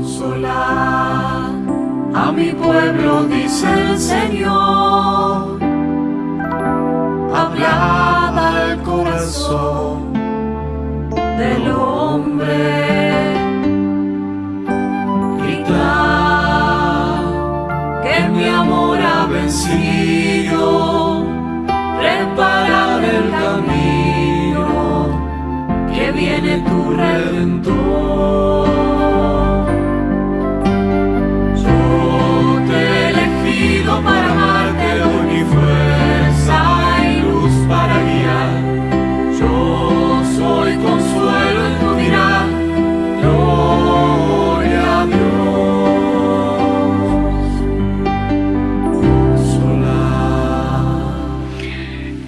Consolar a mi pueblo, dice el Señor. Hablad al corazón del hombre. Gritad que mi amor ha vencido. Preparad el camino que viene tu redentor.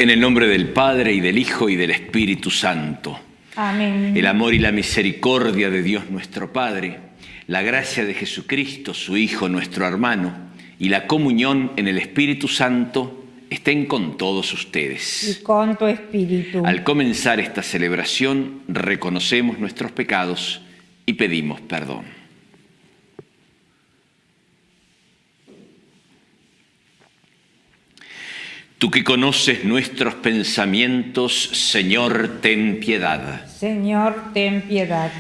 En el nombre del Padre y del Hijo y del Espíritu Santo. Amén. El amor y la misericordia de Dios nuestro Padre, la gracia de Jesucristo, su Hijo, nuestro hermano, y la comunión en el Espíritu Santo estén con todos ustedes. Y con tu espíritu. Al comenzar esta celebración, reconocemos nuestros pecados y pedimos perdón. Tú que conoces nuestros pensamientos, Señor, ten piedad. Señor, ten piedad.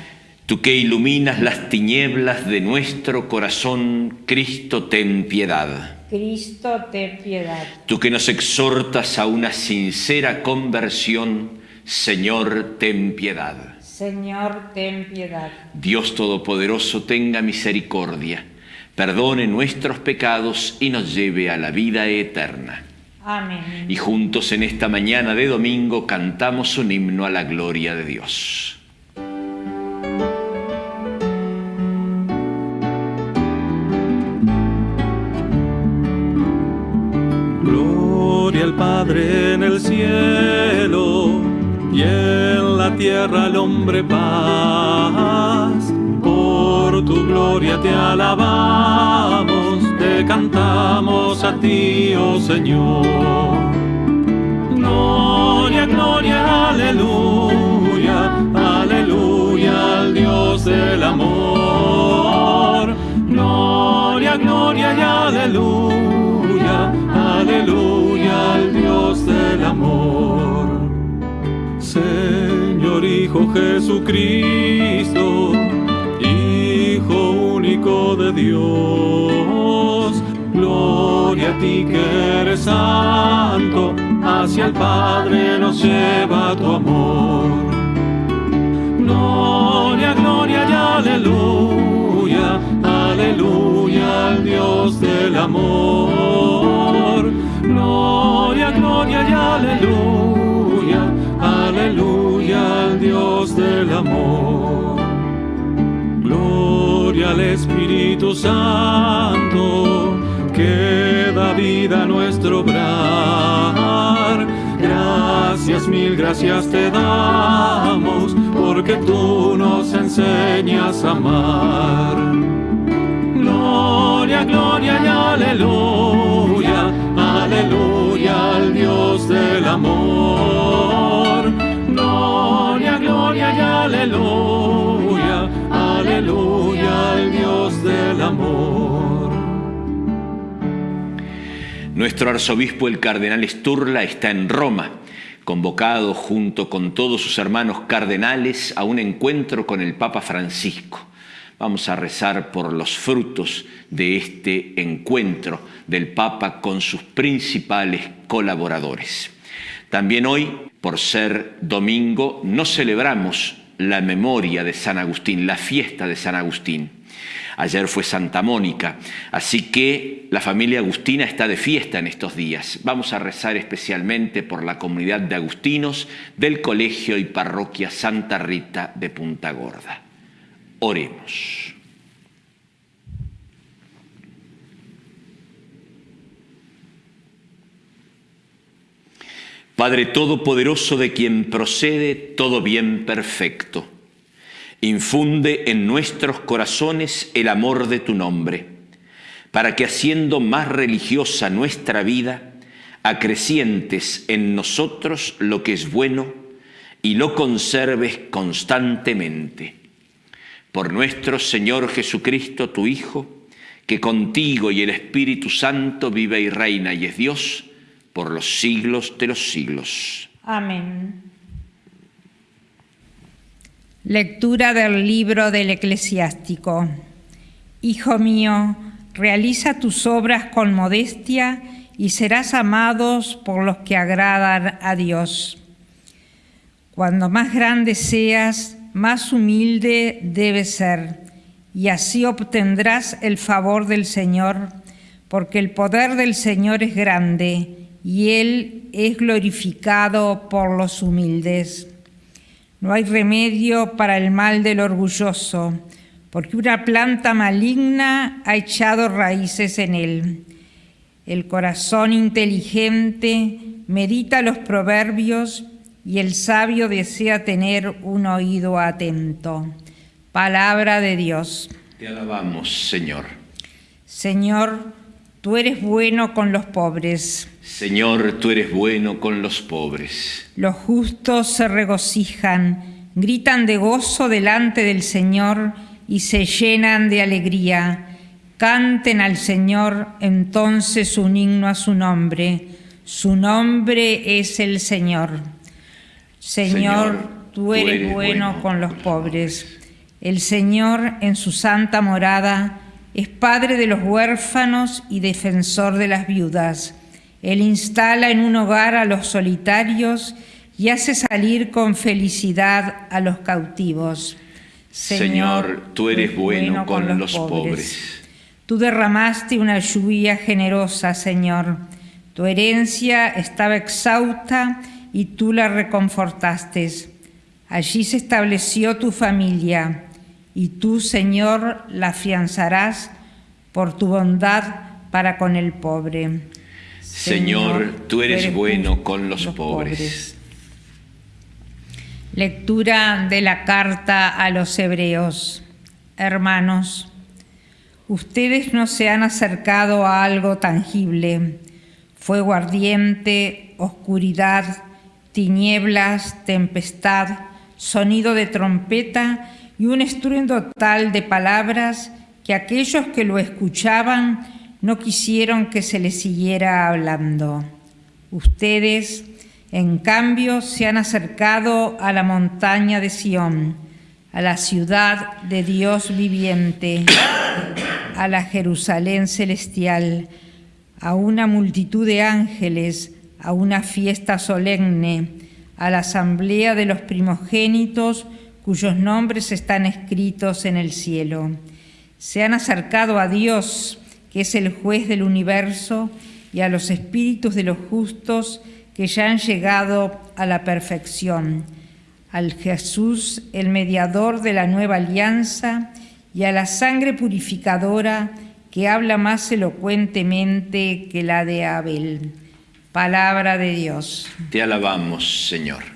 Tú que iluminas las tinieblas de nuestro corazón, Cristo, ten piedad. Cristo, ten piedad. Tú que nos exhortas a una sincera conversión, Señor, ten piedad. Señor, ten piedad. Dios Todopoderoso tenga misericordia, perdone nuestros pecados y nos lleve a la vida eterna. Amén. Y juntos en esta mañana de domingo cantamos un himno a la gloria de Dios. Gloria al Padre en el cielo y en la tierra al hombre paz. Por tu gloria te alabamos, cantamos a ti, oh Señor. Gloria, gloria, aleluya, aleluya al Dios del amor. Gloria, gloria y aleluya, aleluya al Dios del amor. Señor Hijo Jesucristo, de Dios, gloria a ti que eres santo, hacia el Padre nos lleva tu amor. Gloria, gloria y aleluya, aleluya al Dios del amor. Gloria, gloria y aleluya, aleluya al Dios del amor. Al Espíritu Santo, que da vida a nuestro obrar. Gracias, mil gracias te damos, porque tú nos enseñas a amar. Gloria, gloria y aleluya, aleluya al Dios del amor. Gloria, gloria y aleluya, aleluya Dios del amor. Nuestro arzobispo, el cardenal Sturla, está en Roma, convocado junto con todos sus hermanos cardenales a un encuentro con el Papa Francisco. Vamos a rezar por los frutos de este encuentro del Papa con sus principales colaboradores. También hoy, por ser domingo, no celebramos la memoria de San Agustín, la fiesta de San Agustín. Ayer fue Santa Mónica, así que la familia agustina está de fiesta en estos días. Vamos a rezar especialmente por la comunidad de agustinos del Colegio y Parroquia Santa Rita de Punta Gorda. Oremos. Padre Todopoderoso de quien procede todo bien perfecto, infunde en nuestros corazones el amor de tu nombre, para que haciendo más religiosa nuestra vida, acrecientes en nosotros lo que es bueno y lo conserves constantemente. Por nuestro Señor Jesucristo, tu Hijo, que contigo y el Espíritu Santo vive y reina y es Dios por los siglos de los siglos. Amén. Lectura del libro del eclesiástico. Hijo mío, realiza tus obras con modestia y serás amados por los que agradan a Dios. Cuando más grande seas, más humilde debes ser, y así obtendrás el favor del Señor, porque el poder del Señor es grande, y Él es glorificado por los humildes. No hay remedio para el mal del orgulloso, porque una planta maligna ha echado raíces en él. El corazón inteligente medita los proverbios y el sabio desea tener un oído atento. Palabra de Dios. Te alabamos, Señor. Señor, tú eres bueno con los pobres. Señor, tú eres bueno con los pobres. Los justos se regocijan, gritan de gozo delante del Señor y se llenan de alegría. Canten al Señor entonces un himno a su nombre. Su nombre es el Señor. Señor, Señor, tú eres, bueno, con los pobres. El Señor en su santa morada es Padre de los huérfanos y defensor de las viudas. Él instala en un hogar a los solitarios y hace salir con felicidad a los cautivos. Señor, tú eres bueno con los pobres. Tú derramaste una lluvia generosa, Señor. Tu herencia estaba exhausta y tú la reconfortaste. Allí se estableció tu familia y tú, Señor, la afianzarás por tu bondad para con el pobre. Señor, tú eres bueno con los pobres. Lectura de la carta a los hebreos. Hermanos, ustedes no se han acercado a algo tangible, fuego ardiente, oscuridad, tinieblas, tempestad, sonido de trompeta y un estruendo tal de palabras que aquellos que lo escuchaban no quisieron que se les siguiera hablando. Ustedes, en cambio, se han acercado a la montaña de Sión, a la ciudad de Dios viviente, a la Jerusalén celestial, a una multitud de ángeles, a una fiesta solemne, a la asamblea de los primogénitos cuyos nombres están escritos en el cielo. Se han acercado a Dios, que es el juez del universo, y a los espíritus de los justos que ya han llegado a la perfección, al Jesús, el mediador de la nueva alianza, y a la sangre purificadora que habla más elocuentemente que la de Abel. Palabra de Dios. Te alabamos, Señor.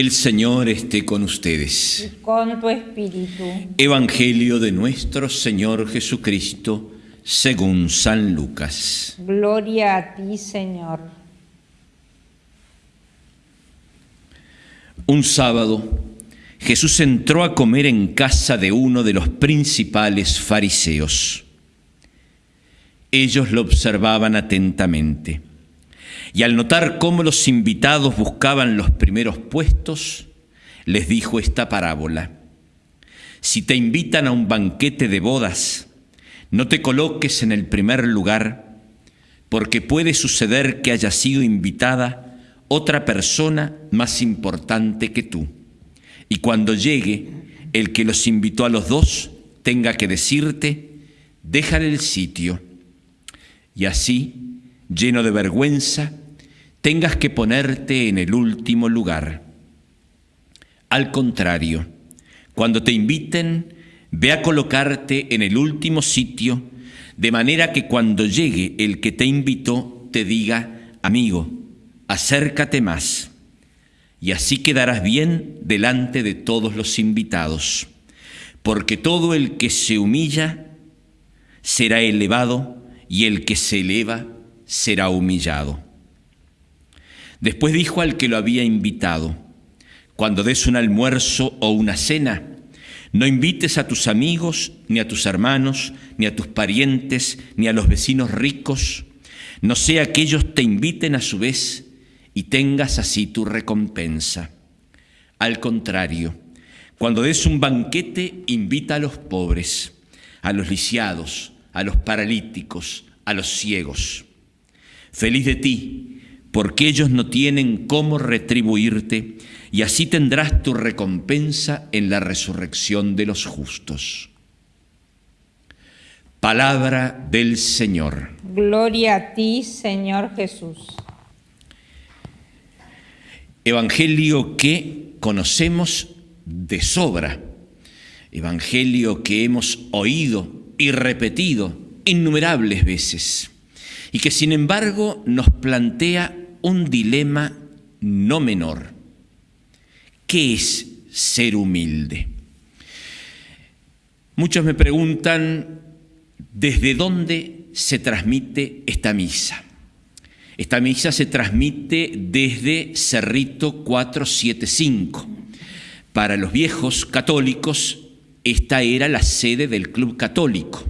El Señor esté con ustedes. Y con tu espíritu. Evangelio de nuestro Señor Jesucristo según San Lucas. Gloria a ti, Señor. Un sábado, Jesús entró a comer en casa de uno de los principales fariseos. Ellos lo observaban atentamente y al notar cómo los invitados buscaban los primeros puestos, les dijo esta parábola. Si te invitan a un banquete de bodas, no te coloques en el primer lugar, porque puede suceder que haya sido invitada otra persona más importante que tú. Y cuando llegue, el que los invitó a los dos tenga que decirte, déjale el sitio. Y así, lleno de vergüenza, tengas que ponerte en el último lugar. Al contrario, cuando te inviten, Ve a colocarte en el último sitio, de manera que cuando llegue el que te invitó, te diga, amigo, acércate más, y así quedarás bien delante de todos los invitados, porque todo el que se humilla será elevado, y el que se eleva será humillado. Después dijo al que lo había invitado, cuando des un almuerzo o una cena, no invites a tus amigos, ni a tus hermanos, ni a tus parientes, ni a los vecinos ricos, no sea que ellos te inviten a su vez y tengas así tu recompensa. Al contrario, cuando des un banquete, invita a los pobres, a los lisiados, a los paralíticos, a los ciegos. Feliz de ti, porque ellos no tienen cómo retribuirte, y así tendrás tu recompensa en la resurrección de los justos. Palabra del Señor. Gloria a ti, Señor Jesús. Evangelio que conocemos de sobra, evangelio que hemos oído y repetido innumerables veces, y que sin embargo nos plantea un dilema no menor. ¿Qué es ser humilde? Muchos me preguntan desde dónde se transmite esta misa. Esta misa se transmite desde Cerrito 475. Para los viejos católicos, esta era la sede del Club Católico.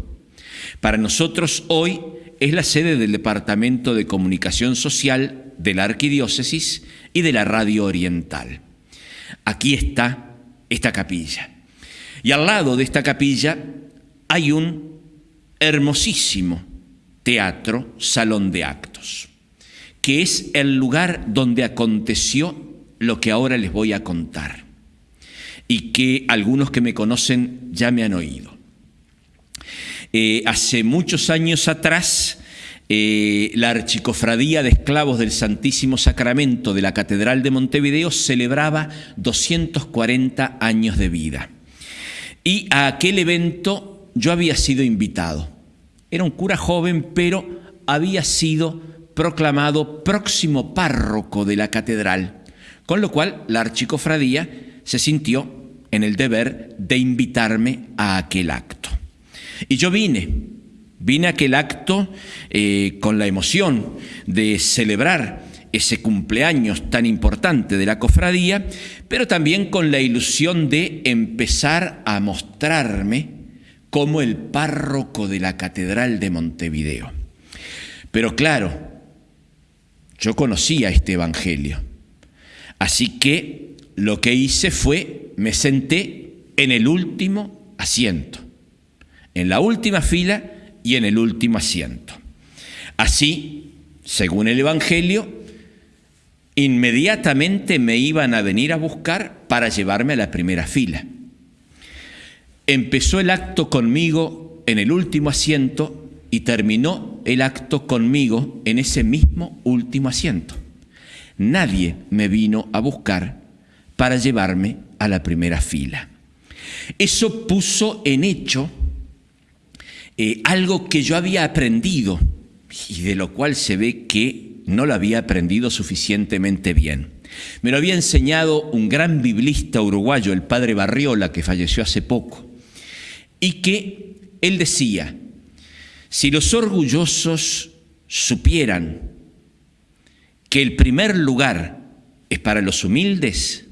Para nosotros hoy es la sede del Departamento de Comunicación Social de la Arquidiócesis y de la Radio Oriental. Aquí está esta capilla. Y al lado de esta capilla hay un hermosísimo teatro, salón de actos, que es el lugar donde aconteció lo que ahora les voy a contar y que algunos que me conocen ya me han oído. Eh, hace muchos años atrás, eh, la Archicofradía de Esclavos del Santísimo Sacramento de la Catedral de Montevideo celebraba 240 años de vida. Y a aquel evento yo había sido invitado. Era un cura joven, pero había sido proclamado próximo párroco de la catedral, con lo cual la archicofradía se sintió en el deber de invitarme a aquel acto. Y yo vine, vine a aquel acto eh, con la emoción de celebrar ese cumpleaños tan importante de la cofradía, pero también con la ilusión de empezar a mostrarme como el párroco de la Catedral de Montevideo. Pero claro, yo conocía este Evangelio, así que lo que hice fue, me senté en el último asiento, en la última fila y en el último asiento. Así, según el Evangelio, inmediatamente me iban a venir a buscar para llevarme a la primera fila. Empezó el acto conmigo en el último asiento y terminó el acto conmigo en ese mismo último asiento. Nadie me vino a buscar para llevarme a la primera fila. Eso puso en hecho eh, algo que yo había aprendido y de lo cual se ve que no lo había aprendido suficientemente bien. Me lo había enseñado un gran biblista uruguayo, el padre Barriola, que falleció hace poco, y que él decía, si los orgullosos supieran que el primer lugar es para los humildes,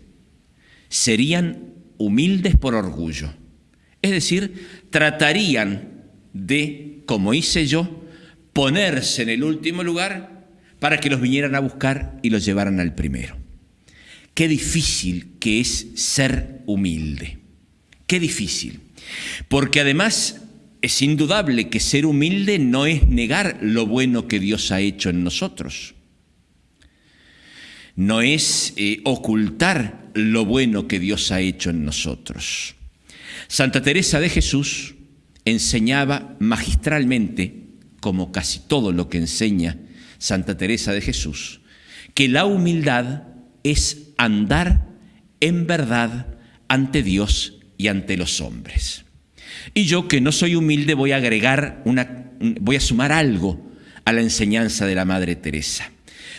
serían humildes por orgullo. Es decir, tratarían de, como hice yo, ponerse en el último lugar para que los vinieran a buscar y los llevaran al primero. Qué difícil que es ser humilde. Qué difícil. Porque además es indudable que ser humilde no es negar lo bueno que Dios ha hecho en nosotros. No es eh, ocultar lo bueno que Dios ha hecho en nosotros. Santa Teresa de Jesús enseñaba magistralmente, como casi todo lo que enseña Santa Teresa de Jesús, que la humildad es andar en verdad ante Dios y ante los hombres. Y yo que no soy humilde voy a agregar una, voy a sumar algo a la enseñanza de la Madre Teresa.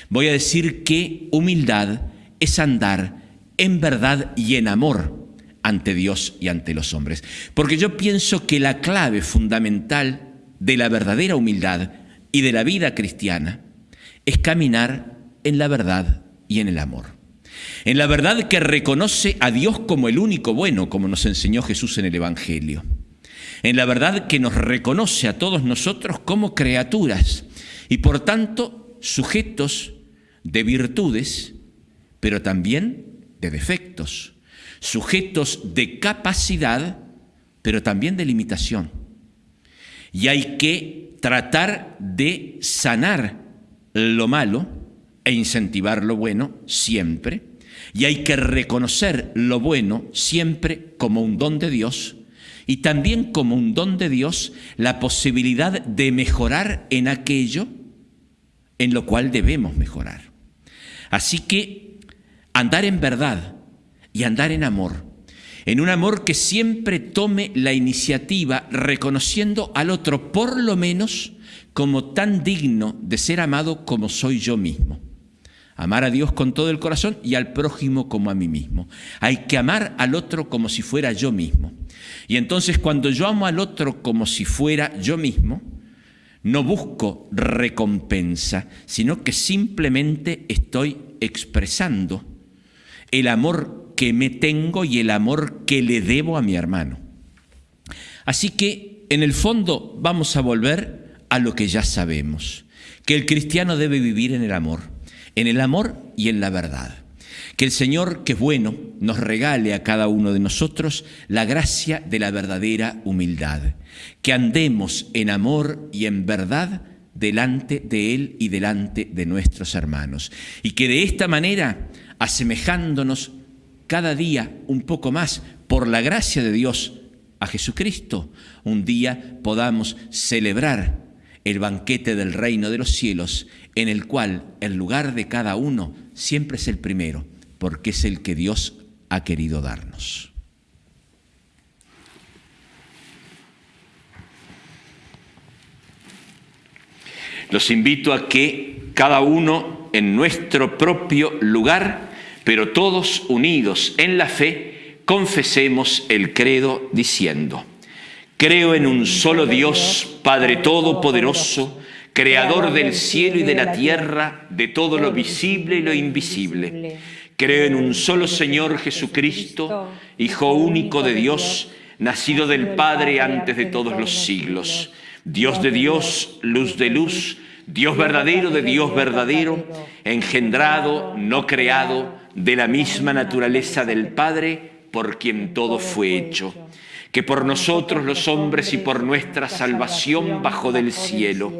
Voy a decir que humildad es andar en verdad y en amor ante Dios y ante los hombres. Porque yo pienso que la clave fundamental de la verdadera humildad y de la vida cristiana es caminar en la verdad y en el amor. En la verdad que reconoce a Dios como el único bueno, como nos enseñó Jesús en el Evangelio. En la verdad que nos reconoce a todos nosotros como criaturas y por tanto sujetos de virtudes, pero también de defectos, sujetos de capacidad, pero también de limitación. Y hay que tratar de sanar lo malo e incentivar lo bueno siempre. Y hay que reconocer lo bueno siempre como un don de Dios y también como un don de Dios la posibilidad de mejorar en aquello en lo cual debemos mejorar. Así que andar en verdad y andar en amor, en un amor que siempre tome la iniciativa reconociendo al otro por lo menos como tan digno de ser amado como soy yo mismo. Amar a Dios con todo el corazón y al prójimo como a mí mismo. Hay que amar al otro como si fuera yo mismo. Y entonces cuando yo amo al otro como si fuera yo mismo, no busco recompensa, sino que simplemente estoy expresando el amor que me tengo y el amor que le debo a mi hermano. Así que, en el fondo, vamos a volver a lo que ya sabemos, que el cristiano debe vivir en el amor, en el amor y en la verdad. Que el Señor, que es bueno, nos regale a cada uno de nosotros la gracia de la verdadera humildad. Que andemos en amor y en verdad delante de Él y delante de nuestros hermanos. Y que de esta manera, asemejándonos cada día un poco más por la gracia de Dios a Jesucristo, un día podamos celebrar el banquete del reino de los cielos, en el cual el lugar de cada uno siempre es el primero porque es el que Dios ha querido darnos. Los invito a que cada uno en nuestro propio lugar, pero todos unidos en la fe, confesemos el credo diciendo, creo en un solo Dios, Padre Todopoderoso, Creador del cielo y de la tierra, de todo lo visible y lo invisible Creo en un solo Señor Jesucristo, Hijo único de Dios, nacido del Padre antes de todos los siglos. Dios de Dios, luz de luz, Dios verdadero de Dios verdadero, engendrado, no creado, de la misma naturaleza del Padre, por quien todo fue hecho que por nosotros los hombres y por nuestra salvación bajó del cielo,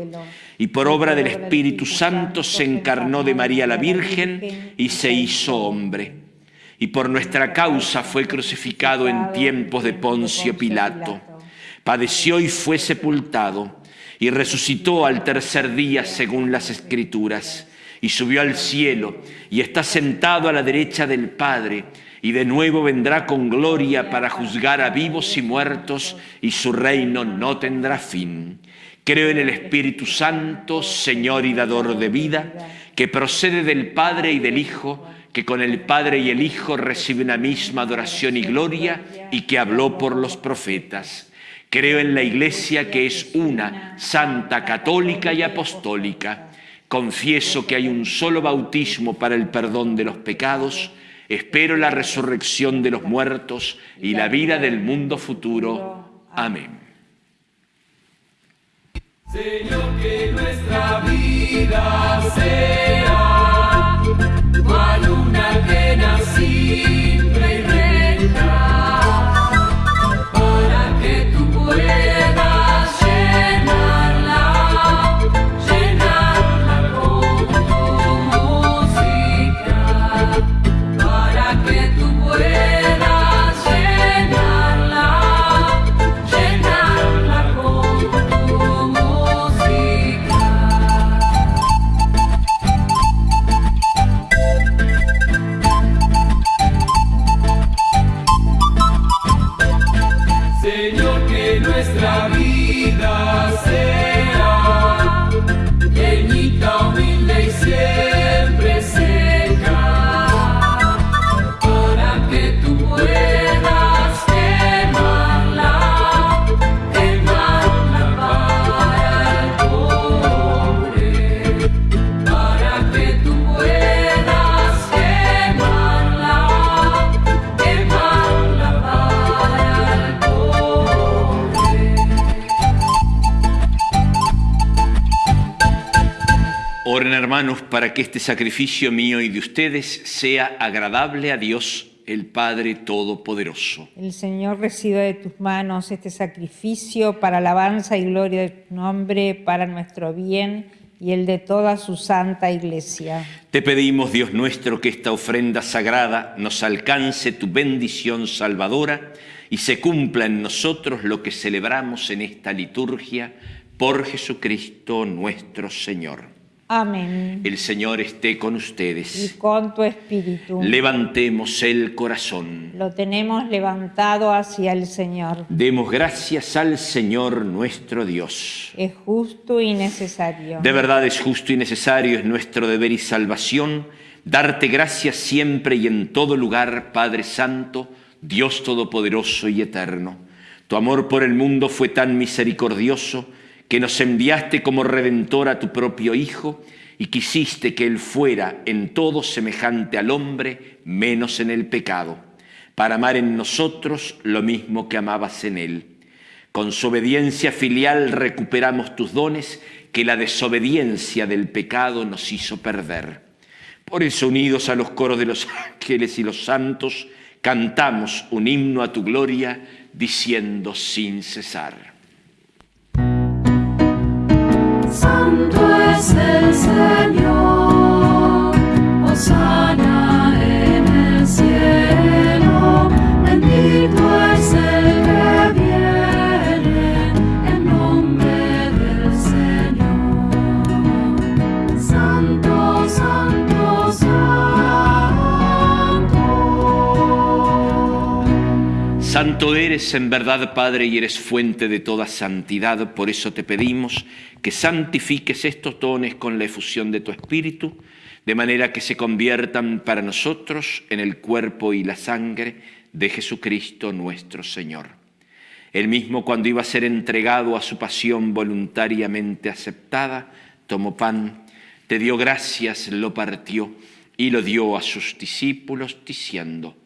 y por obra del Espíritu Santo se encarnó de María la Virgen y se hizo hombre, y por nuestra causa fue crucificado en tiempos de Poncio Pilato, padeció y fue sepultado, y resucitó al tercer día según las Escrituras, y subió al cielo, y está sentado a la derecha del Padre, y de nuevo vendrá con gloria para juzgar a vivos y muertos, y su reino no tendrá fin. Creo en el Espíritu Santo, Señor y dador de vida, que procede del Padre y del Hijo, que con el Padre y el Hijo recibe una misma adoración y gloria, y que habló por los profetas. Creo en la Iglesia que es una, santa, católica y apostólica. Confieso que hay un solo bautismo para el perdón de los pecados, Espero la resurrección de los muertos y la vida del mundo futuro. Amén. Señor, que nuestra vida sea cual una que simple hermanos, para que este sacrificio mío y de ustedes sea agradable a Dios, el Padre Todopoderoso. El Señor reciba de tus manos este sacrificio para alabanza y gloria de tu nombre, para nuestro bien y el de toda su santa iglesia. Te pedimos, Dios nuestro, que esta ofrenda sagrada nos alcance tu bendición salvadora y se cumpla en nosotros lo que celebramos en esta liturgia por Jesucristo nuestro Señor. Amén. El Señor esté con ustedes. Y con tu espíritu. Levantemos el corazón. Lo tenemos levantado hacia el Señor. Demos gracias al Señor nuestro Dios. Es justo y necesario. De verdad es justo y necesario, es nuestro deber y salvación, darte gracias siempre y en todo lugar, Padre Santo, Dios Todopoderoso y Eterno. Tu amor por el mundo fue tan misericordioso que nos enviaste como redentor a tu propio Hijo y quisiste que Él fuera en todo semejante al hombre, menos en el pecado, para amar en nosotros lo mismo que amabas en Él. Con su obediencia filial recuperamos tus dones que la desobediencia del pecado nos hizo perder. Por eso, unidos a los coros de los ángeles y los santos, cantamos un himno a tu gloria, diciendo sin cesar. Santo es el Señor, Osana en el cielo, bendito Santo eres en verdad, Padre, y eres fuente de toda santidad, por eso te pedimos que santifiques estos dones con la efusión de tu Espíritu, de manera que se conviertan para nosotros en el cuerpo y la sangre de Jesucristo nuestro Señor. Él mismo cuando iba a ser entregado a su pasión voluntariamente aceptada, tomó pan, te dio gracias, lo partió y lo dio a sus discípulos diciendo,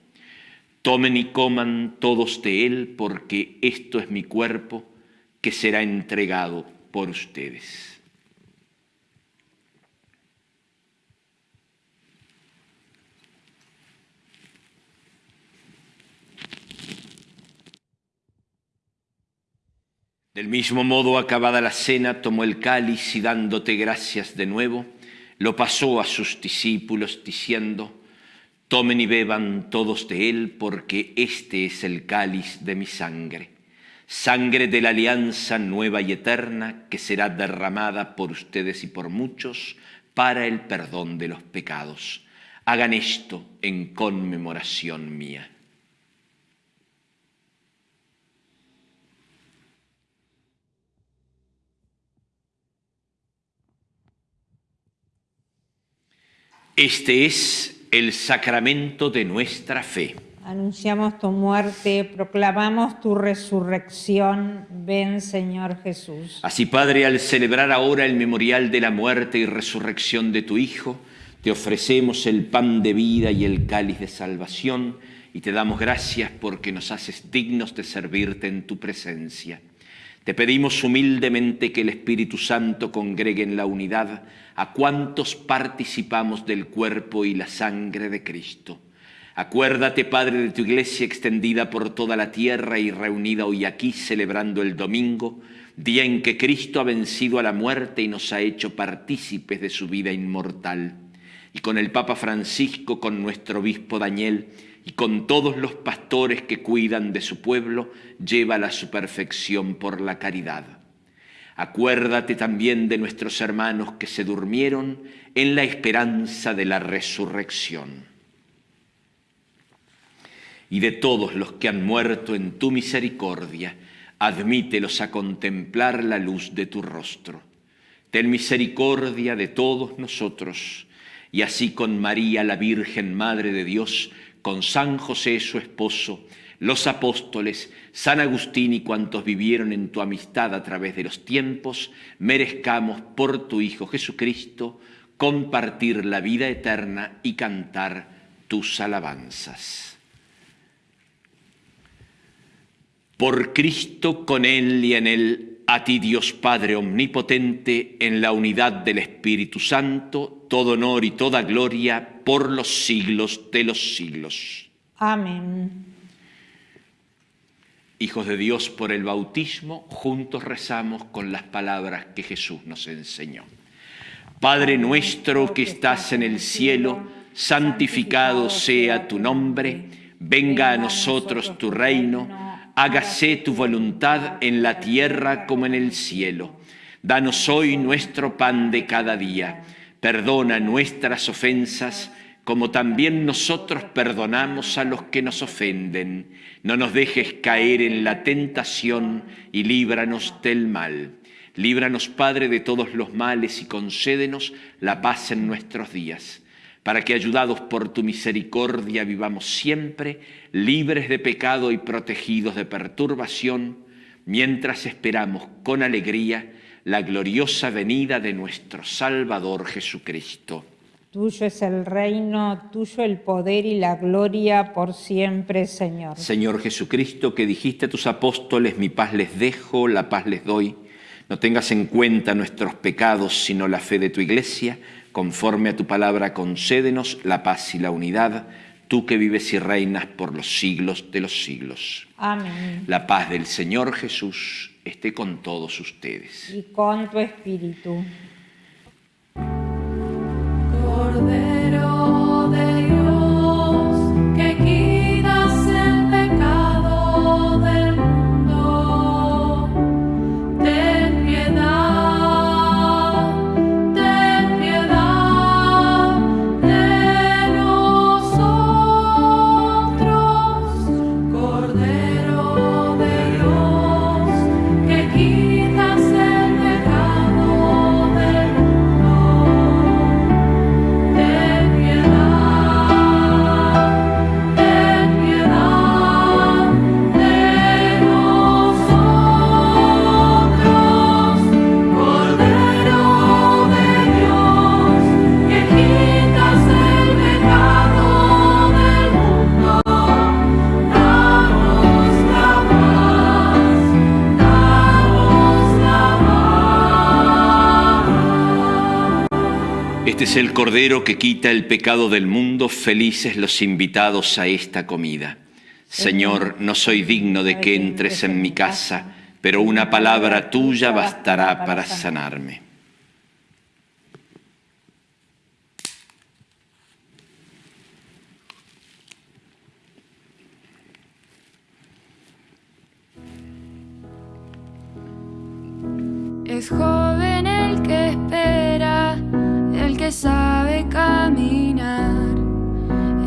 tomen y coman todos de él porque esto es mi cuerpo que será entregado por ustedes. Del mismo modo, acabada la cena, tomó el cáliz y dándote gracias de nuevo, lo pasó a sus discípulos diciendo, tomen y beban todos de él, porque este es el cáliz de mi sangre sangre de la alianza nueva y eterna que será derramada por ustedes y por muchos para el perdón de los pecados. Hagan esto en conmemoración mía. Este es el sacramento de nuestra fe. Anunciamos tu muerte, proclamamos tu resurrección. Ven, Señor Jesús. Así, Padre, al celebrar ahora el memorial de la muerte y resurrección de tu Hijo, te ofrecemos el pan de vida y el cáliz de salvación y te damos gracias porque nos haces dignos de servirte en tu presencia. Te pedimos humildemente que el Espíritu Santo congregue en la unidad a cuantos participamos del cuerpo y la sangre de Cristo Acuérdate, Padre, de tu iglesia extendida por toda la tierra y reunida hoy aquí celebrando el domingo, día en que Cristo ha vencido a la muerte y nos ha hecho partícipes de su vida inmortal. Y con el Papa Francisco, con nuestro obispo Daniel y con todos los pastores que cuidan de su pueblo, lleva a su perfección por la caridad. Acuérdate también de nuestros hermanos que se durmieron en la esperanza de la resurrección y de todos los que han muerto en tu misericordia, admítelos a contemplar la luz de tu rostro. Ten misericordia de todos nosotros, y así con María, la Virgen Madre de Dios, con San José, su esposo, los apóstoles, San Agustín y cuantos vivieron en tu amistad a través de los tiempos, merezcamos por tu Hijo Jesucristo compartir la vida eterna y cantar tus alabanzas. Por Cristo, con Él y en Él, a ti Dios Padre Omnipotente, en la unidad del Espíritu Santo, todo honor y toda gloria por los siglos de los siglos. Amén. Hijos de Dios, por el bautismo, juntos rezamos con las palabras que Jesús nos enseñó. Padre nuestro que estás en el cielo, santificado sea tu nombre, venga a nosotros tu reino, hágase tu voluntad en la tierra como en el cielo. Danos hoy nuestro pan de cada día, perdona nuestras ofensas, como también nosotros perdonamos a los que nos ofenden. No nos dejes caer en la tentación y líbranos del mal. Líbranos, Padre, de todos los males y concédenos la paz en nuestros días, para que, ayudados por tu misericordia, vivamos siempre libres de pecado y protegidos de perturbación, mientras esperamos con alegría la gloriosa venida de nuestro Salvador Jesucristo. Tuyo es el reino, tuyo el poder y la gloria por siempre, Señor. Señor Jesucristo, que dijiste a tus apóstoles, mi paz les dejo, la paz les doy. No tengas en cuenta nuestros pecados, sino la fe de tu iglesia. Conforme a tu palabra, concédenos la paz y la unidad, tú que vives y reinas por los siglos de los siglos. Amén. La paz del Señor Jesús esté con todos ustedes. Y con tu espíritu. Cordero es el Cordero que quita el pecado del mundo, felices los invitados a esta comida. Señor, no soy digno de que entres en mi casa, pero una palabra tuya bastará para sanarme. Caminar,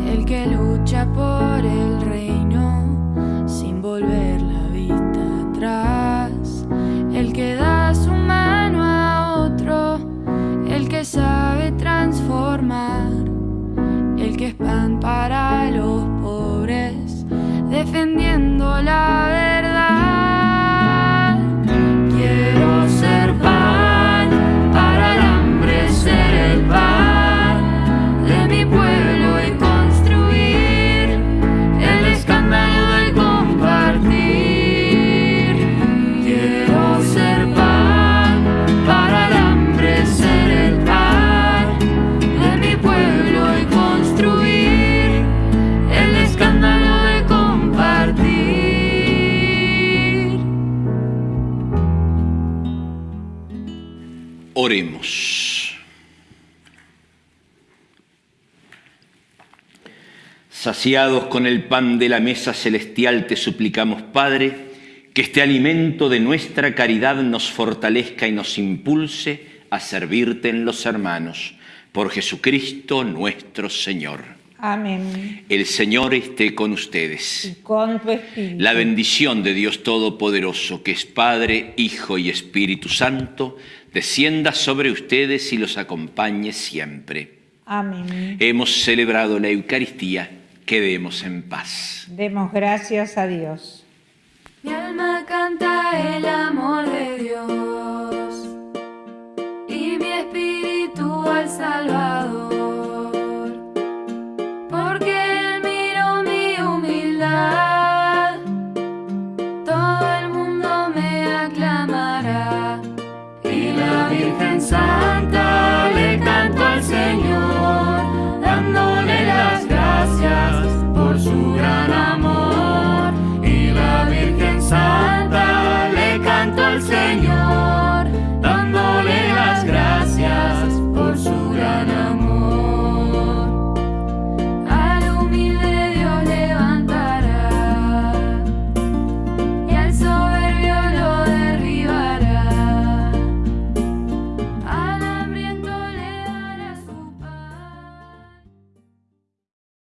el que lucha por el reino sin volver la vista atrás, el que da su mano a otro, el que sabe transformar, el que es pan para los pobres, defendiendo la verdad. Oremos. Saciados con el pan de la mesa celestial, te suplicamos, Padre, que este alimento de nuestra caridad nos fortalezca y nos impulse a servirte en los hermanos. Por Jesucristo nuestro Señor. Amén. El Señor esté con ustedes. Y con tu espíritu. La bendición de Dios Todopoderoso, que es Padre, Hijo y Espíritu Santo, descienda sobre ustedes y los acompañe siempre. Amén. Hemos celebrado la Eucaristía, quedemos en paz. Demos gracias a Dios. Mi alma canta el amor de Dios y mi espíritu al salvar.